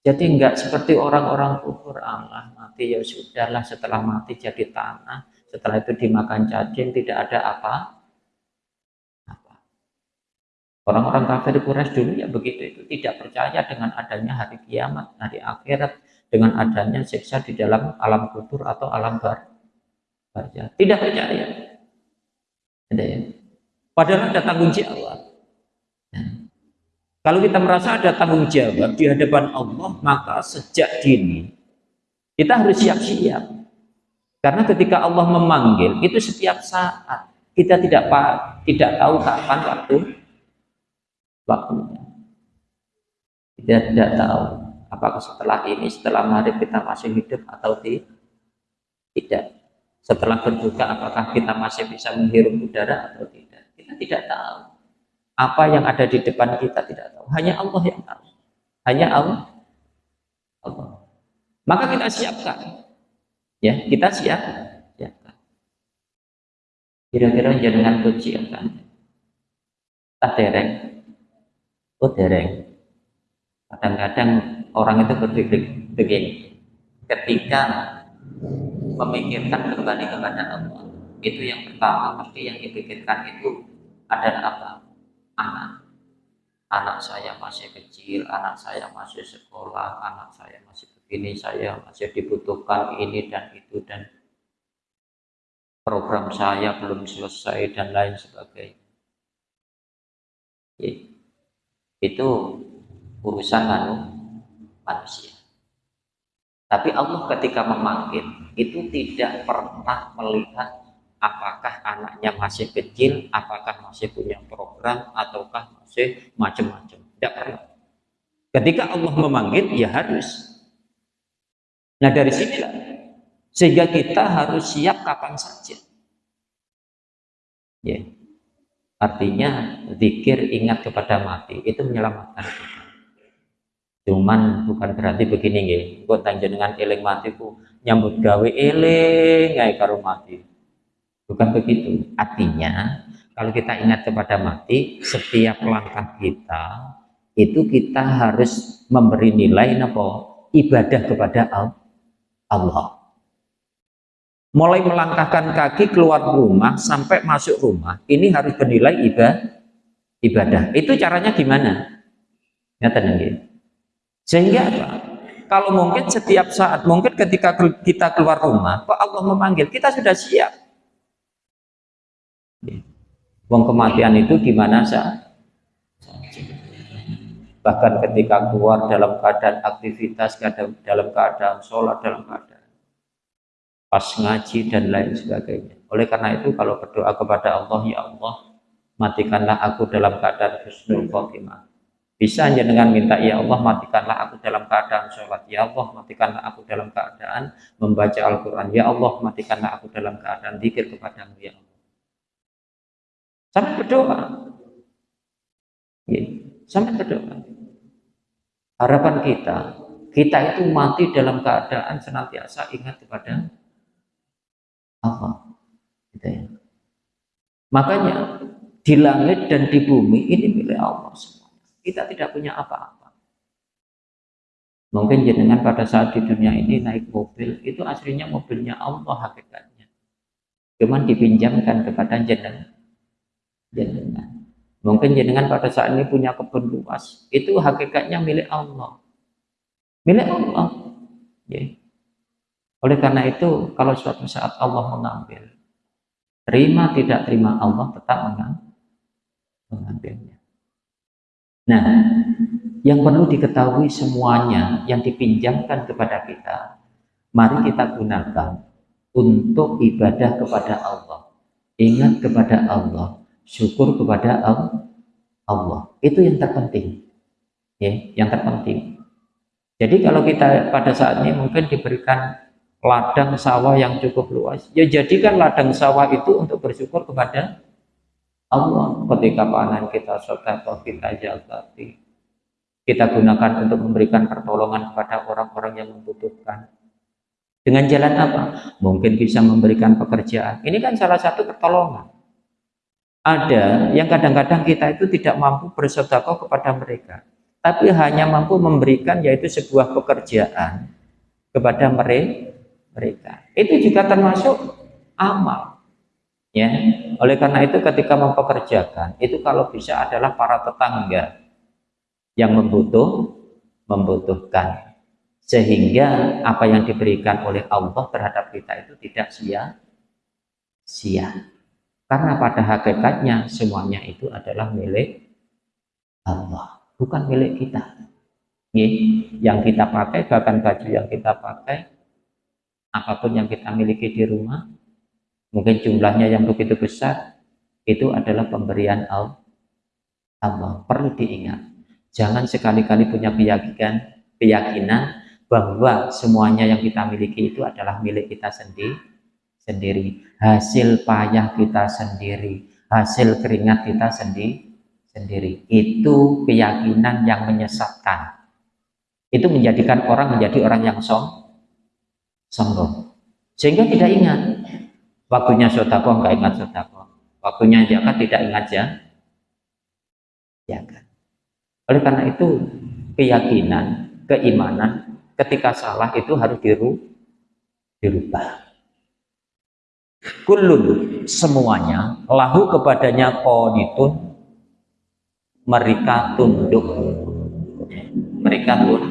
jadi enggak seperti orang-orang kufur Allah mati ya sudahlah setelah mati jadi tanah setelah itu dimakan cacing tidak ada apa orang-orang kafir Quraisy dulu ya begitu itu tidak percaya dengan adanya hari kiamat hari akhirat dengan adanya siksa di dalam alam kubur atau alam bar. Tidak percaya. Ada ya. Padahal ada tanggung jawab. Nah, kalau kita merasa ada tanggung jawab di hadapan Allah, maka sejak dini kita harus siap-siap. Karena ketika Allah memanggil, itu setiap saat kita tidak tidak tahu kapan waktu waktunya. Kita tidak tahu apakah setelah ini setelah maghrib kita masih hidup atau tidak. Setelah berbuka apakah kita masih bisa menghirup udara atau tidak? Kita tidak tahu. Apa yang ada di depan kita tidak tahu. Hanya Allah yang tahu. Hanya Allah. Allah. Maka kita siapkan. Ya kita siap. Siapkan. Kira-kira jangan kunci kan tak oh dereng kadang-kadang orang itu berpikir begini ketika memikirkan kembali kepada Allah itu yang pertama pasti yang dipikirkan itu adalah apa? Anak. Anak saya masih kecil, anak saya masih sekolah, anak saya masih begini, saya masih dibutuhkan ini dan itu dan program saya belum selesai dan lain sebagainya. Itu urusan anu manusia. Tapi Allah ketika memanggil itu tidak pernah melihat apakah anaknya masih kecil, apakah masih punya program, ataukah masih macam-macam. Tidak pernah. Ketika Allah memanggil, ya harus. Nah dari sinilah sehingga kita harus siap kapan saja. Ya. Artinya zikir ingat kepada mati itu menyelamatkan kita. Cuman bukan berarti begini nggih, engko dengan eling matiku nyambut gawe eling gawe karo mati. Bukan begitu. Artinya kalau kita ingat kepada mati, setiap langkah kita itu kita harus memberi nilai apa? ibadah kepada Allah. Mulai melangkahkan kaki keluar rumah sampai masuk rumah, ini harus bernilai ibadah. Itu caranya gimana? Ya tenang sehingga apa? Kalau mungkin setiap saat, mungkin ketika kita keluar rumah, kok Allah memanggil, kita sudah siap. Wong kematian itu gimana saja? Bahkan ketika keluar dalam keadaan aktivitas, dalam keadaan sholat, dalam keadaan pas ngaji dan lain sebagainya. Oleh karena itu kalau berdoa kepada Allah, ya Allah, matikanlah aku dalam keadaan husnul khotimah bisa dengan minta, ya Allah matikanlah aku dalam keadaan sholat. Ya Allah matikanlah aku dalam keadaan membaca Al-Quran. Ya Allah matikanlah aku dalam keadaan zikir kepadamu ya Allah. Sampai berdoa. Ya, berdoa. Harapan kita, kita itu mati dalam keadaan senantiasa ingat kepada Allah. Gitu ya. Makanya di langit dan di bumi ini milik Allah semua kita tidak punya apa-apa. Mungkin jenengan pada saat di dunia ini naik mobil, itu aslinya mobilnya Allah hakikatnya. Cuman dipinjamkan kepada jenengan. jenengan. Mungkin jenengan pada saat ini punya kebun luas, itu hakikatnya milik Allah. Milik Allah. Ya. Oleh karena itu, kalau suatu saat Allah mengambil, terima tidak terima Allah tetap mengambilnya. Nah, yang perlu diketahui semuanya yang dipinjamkan kepada kita, mari kita gunakan untuk ibadah kepada Allah. Ingat kepada Allah, syukur kepada Allah. Itu yang terpenting. Ya, yang terpenting. Jadi kalau kita pada saat ini mungkin diberikan ladang sawah yang cukup luas, ya jadikan ladang sawah itu untuk bersyukur kepada Allah ketika panen kita sedekah kita zakati kita gunakan untuk memberikan pertolongan kepada orang-orang yang membutuhkan dengan jalan apa? Mungkin bisa memberikan pekerjaan. Ini kan salah satu pertolongan. Ada yang kadang-kadang kita itu tidak mampu bersedekah kepada mereka, tapi hanya mampu memberikan yaitu sebuah pekerjaan kepada mereka. Itu juga termasuk amal. Ya, oleh karena itu ketika mempekerjakan itu kalau bisa adalah para tetangga yang membutuh membutuhkan sehingga apa yang diberikan oleh Allah terhadap kita itu tidak sia-sia. Karena pada hakikatnya semuanya itu adalah milik Allah, bukan milik kita. Yang kita pakai bahkan baju yang kita pakai apa pun yang kita miliki di rumah mungkin jumlahnya yang begitu besar itu adalah pemberian Allah. Perlu diingat jangan sekali-kali punya keyakinan keyakinan bahwa semuanya yang kita miliki itu adalah milik kita sendiri sendiri. Hasil payah kita sendiri hasil keringat kita sendiri sendiri. Itu keyakinan yang menyesatkan. Itu menjadikan orang menjadi orang yang song sombong sehingga tidak ingat Waktunya sodako nggak ingat sodako. Waktunya zakat tidak ingat ya. Zakat. Oleh karena itu keyakinan, keimanan ketika salah itu harus diru, dirubah. Kulun semuanya lahu kepadanya qanitun mereka tunduk mereka tunduk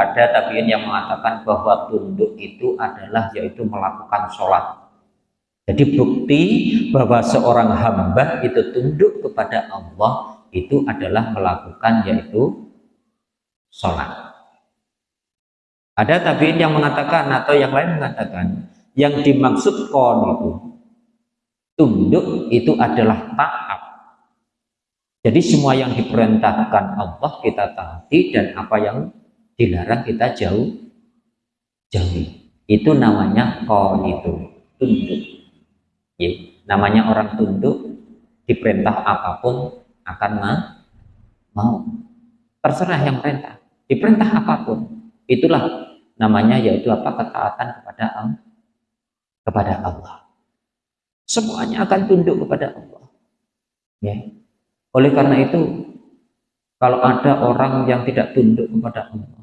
ada tabiin yang mengatakan bahwa tunduk itu adalah yaitu melakukan sholat jadi bukti bahwa seorang hamba itu tunduk kepada Allah itu adalah melakukan yaitu sholat ada tabiin yang mengatakan atau yang lain mengatakan yang dimaksud kon itu tunduk itu adalah taat. Jadi semua yang diperintahkan Allah kita taati dan apa yang dilarang kita jauh jauhi. Itu namanya kon itu tunduk. Ya, namanya orang tunduk diperintah apa pun akan mau. Terserah yang perintah. Diperintah apa pun. Itulah namanya yaitu apa ketaatan kepada Allah kepada Allah semuanya akan tunduk kepada Allah ya oleh karena itu kalau ada orang yang tidak tunduk kepada Allah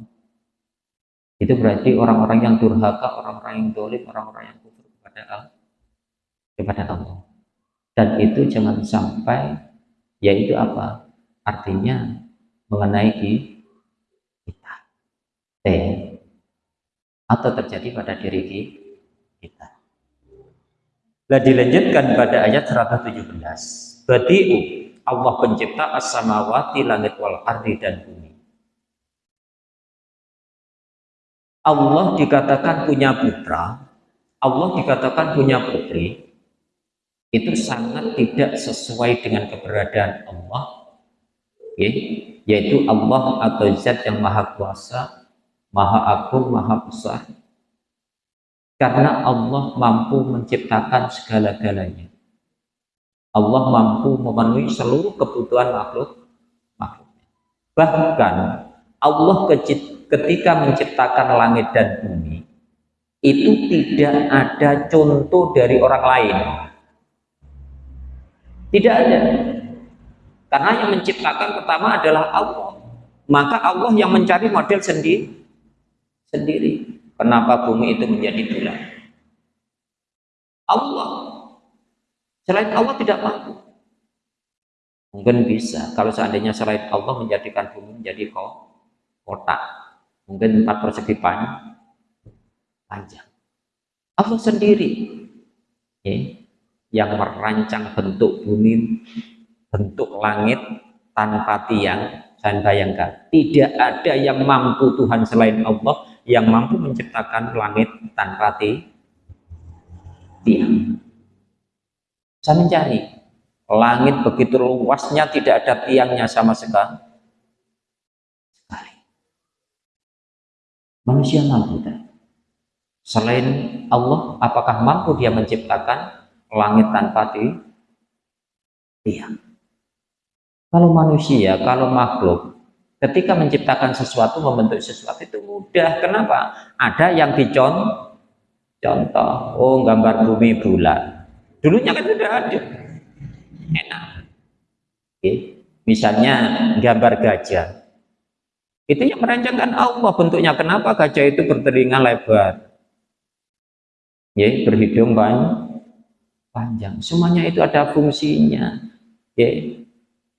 itu berarti orang-orang yang durhaka orang-orang yang dolim orang-orang yang kufur kepada Allah kepada Allah dan itu jangan sampai yaitu apa artinya mengenai kita eh atau terjadi pada diri kita. Lah dilanjutkan pada ayat 117. Badi'u Allah pencipta as-samawati langit wal ardi dan bumi. Allah dikatakan punya putra, Allah dikatakan punya putri, itu sangat tidak sesuai dengan keberadaan Allah, yaitu Allah atau Zat yang Maha Kuasa maha agung, maha besar. Karena Allah mampu menciptakan segala-galanya. Allah mampu memenuhi seluruh kebutuhan makhluk. makhluk. Bahkan Allah ketika menciptakan langit dan bumi, itu tidak ada contoh dari orang lain. Tidak ada. Karena yang menciptakan pertama adalah Allah. Maka Allah yang mencari model sendiri sendiri. Kenapa bumi itu menjadi bulat? Allah. Selain Allah tidak mampu. Mungkin bisa. Kalau seandainya selain Allah menjadikan bumi menjadi kotak. Mungkin empat persegi panjang. Allah sendiri. Ya, yang merancang bentuk bumi, bentuk langit tanpa tiang. Dan bayangkan, tidak ada yang mampu Tuhan selain Allah yang mampu menciptakan langit tanpa tiang. Saya mencari langit begitu luasnya tidak ada tiangnya sama sekali. Manusia mampu tak? Selain Allah, apakah mampu dia menciptakan langit tanpa tiang? Kalau manusia, kalau makhluk, Ketika menciptakan sesuatu, membentuk sesuatu itu mudah. Kenapa? Ada yang dicontoh. Contoh, oh gambar bumi bulat. Dulunya kan sudah ada. Enak. Oke. Misalnya gambar gajah. Itu yang merancangkan Allah bentuknya. Kenapa gajah itu bertelinga lebar? Ya, berhidung panjang. Semuanya itu ada fungsinya. Ya,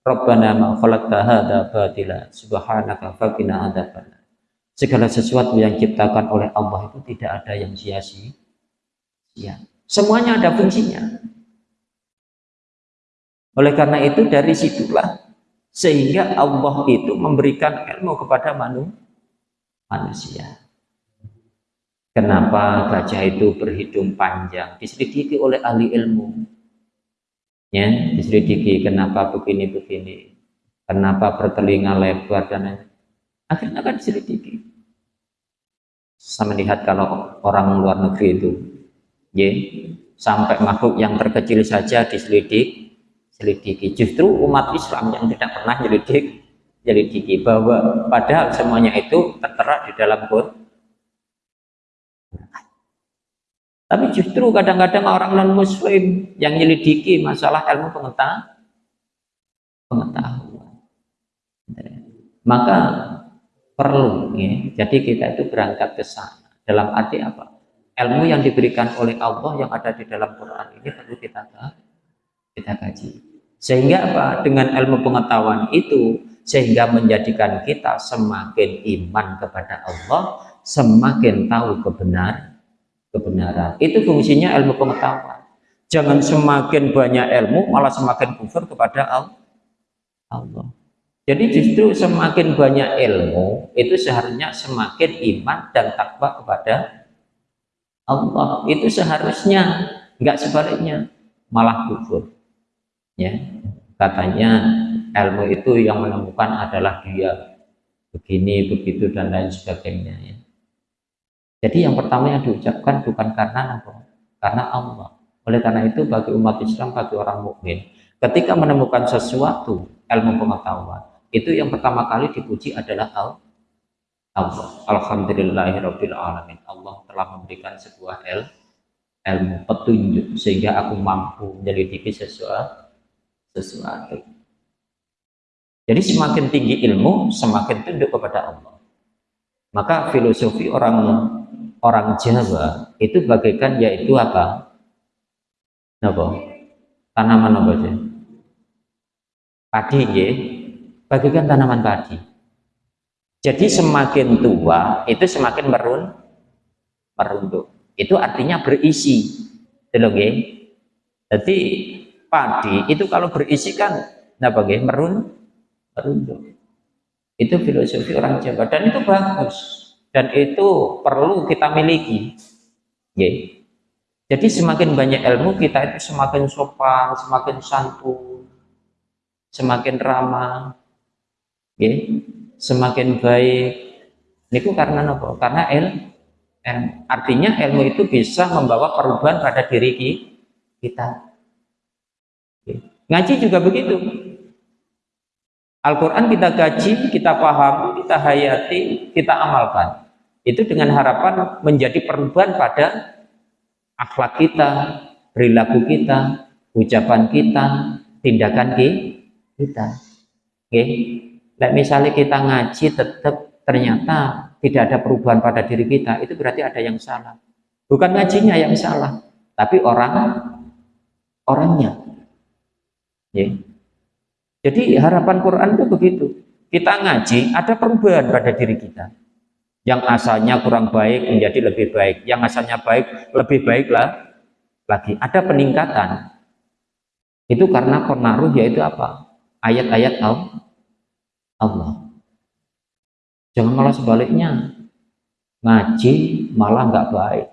Rabbana ma khalaqta hadza batila subhanaka faqina adzabannar. Segala sesuatu yang diciptakan oleh Allah itu tidak ada yang sia-sia. Semuanya ada fungsinya. Oleh karena itu dari situlah sehingga Allah itu memberikan ilmu kepada manusia. Kenapa gajah itu berhidung panjang? Diselidiki oleh ahli ilmu ya diselidiki kenapa begini begini kenapa bertelinga lebar dan lain akhirnya kan diselidiki saya melihat kalau orang luar negeri itu ya sampai makhluk yang terkecil saja diselidik selidiki justru umat Islam yang tidak pernah nyelidik selidiki bahwa padahal semuanya itu tertera di dalam Quran Tapi justru kadang-kadang orang non-muslim yang menyelidiki masalah ilmu pengetahuan. pengetahuan. Maka perlu, ya, jadi kita itu berangkat ke sana. Dalam arti apa? Ilmu yang diberikan oleh Allah yang ada di dalam Quran ini perlu kita kita kaji. Sehingga apa? Dengan ilmu pengetahuan itu sehingga menjadikan kita semakin iman kepada Allah, semakin tahu kebenar kebenaran. Itu fungsinya ilmu pengetahuan. Jangan semakin banyak ilmu malah semakin kufur kepada Allah. Jadi justru semakin banyak ilmu itu seharusnya semakin iman dan takwa kepada Allah. Itu seharusnya nggak sebaliknya malah kufur. Ya, katanya ilmu itu yang menemukan adalah dia begini begitu dan lain sebagainya ya. jadi yang pertama yang diucapkan bukan karena apa? Karena Allah. Oleh karena itu bagi umat Islam bagi orang mukmin ketika menemukan sesuatu ilmu pengetahuan itu yang pertama kali dipuji adalah Allah. Alhamdulillahirabbil alamin Allah telah memberikan sebuah ilmu petunjuk sehingga aku mampu menyelidiki sesuatu sesuatu jadi semakin tinggi ilmu, semakin tunduk kepada Allah. Maka filosofi orang orang Jawa itu bagaikan yaitu apa? Apa? Tanaman apa sih? Padi ya, bagaikan tanaman padi. Jadi semakin tua itu semakin merun merunduk. Itu artinya berisi. Delok Jadi padi itu kalau berisi kan apa nggih? Merun merunduk. Itu filosofi orang Jawa dan itu bagus dan itu perlu kita miliki. Jadi semakin banyak ilmu kita itu semakin sopan, semakin santun, semakin ramah, yeah. semakin baik. Ini karena apa? Karena il, il, artinya ilmu itu bisa membawa perubahan pada diri kita. Ngaji juga begitu. Al-Quran kita kaji, kita paham, kita hayati, kita amalkan. Itu dengan harapan menjadi perubahan pada akhlak kita, perilaku kita, ucapan kita, tindakan kita. Oke. Nah, misalnya kita ngaji tetap ternyata tidak ada perubahan pada diri kita, itu berarti ada yang salah. Bukan ngajinya yang salah, tapi orang orangnya. Ya. Jadi harapan Quran itu begitu. Kita ngaji, ada perubahan pada diri kita. Yang asalnya kurang baik menjadi lebih baik. Yang asalnya baik, lebih baiklah lagi. Ada peningkatan. Itu karena pengaruh yaitu apa? Ayat-ayat Allah. Jangan malah sebaliknya. Ngaji malah nggak baik.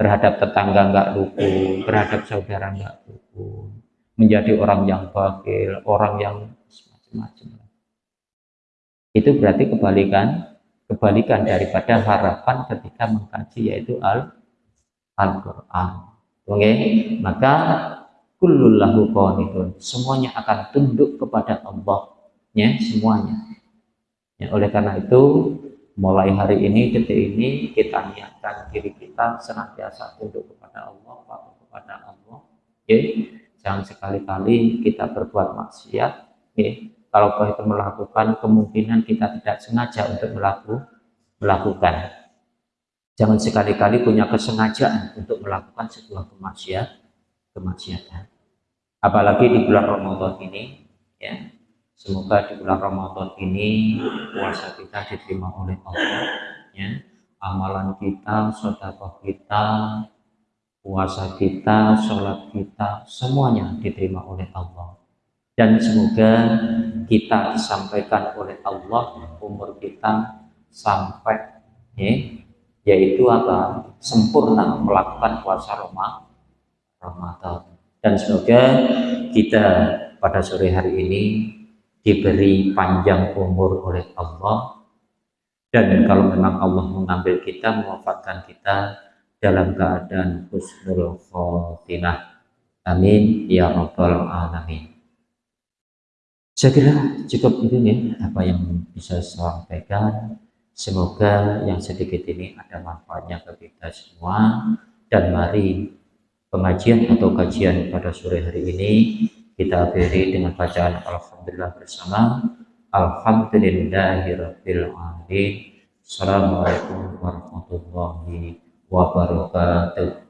Terhadap tetangga nggak rukun, terhadap saudara nggak rukun menjadi orang yang bakil, orang yang macam-macam. Itu berarti kebalikan kebalikan daripada harapan ketika mengkaji yaitu al Al-Qur'an. Oke, okay? maka kullullahu qanitun. Semuanya akan tunduk kepada Allah, ya, semuanya. Ya, oleh karena itu mulai hari ini detik ini kita niatkan diri kita senantiasa tunduk kepada Allah, patuh kepada Allah. Oke. Okay? Jangan sekali-kali kita berbuat maksiat ya. kalau kita melakukan kemungkinan kita tidak sengaja untuk melaku, melakukan. Jangan sekali-kali punya kesengajaan untuk melakukan sebuah kemaksiat kemaksiatan. Apalagi di bulan Ramadan ini ya. Semoga di bulan Ramadan ini puasa kita diterima oleh Allah ya. Amalan kita, saudara kita, puasa kita, sholat kita, semuanya diterima oleh Allah. Dan semoga kita disampaikan oleh Allah umur kita sampai ya, yaitu apa sempurna melakukan puasa Ramadan. Dan semoga kita pada sore hari ini diberi panjang umur oleh Allah dan kalau memang Allah mengambil kita, mewafatkan kita dalam keadaan husnul khotimah. Amin ya rabbal alamin. Saya kira cukup itu ya apa yang bisa saya sampaikan. Semoga yang sedikit ini ada manfaatnya bagi kita semua dan mari pengajian atau kajian pada sore hari ini kita akhiri dengan bacaan Alhamdulillah bersama Alhamdulillahirabbil alamin. Assalamualaikum warahmatullahi wabarakatuh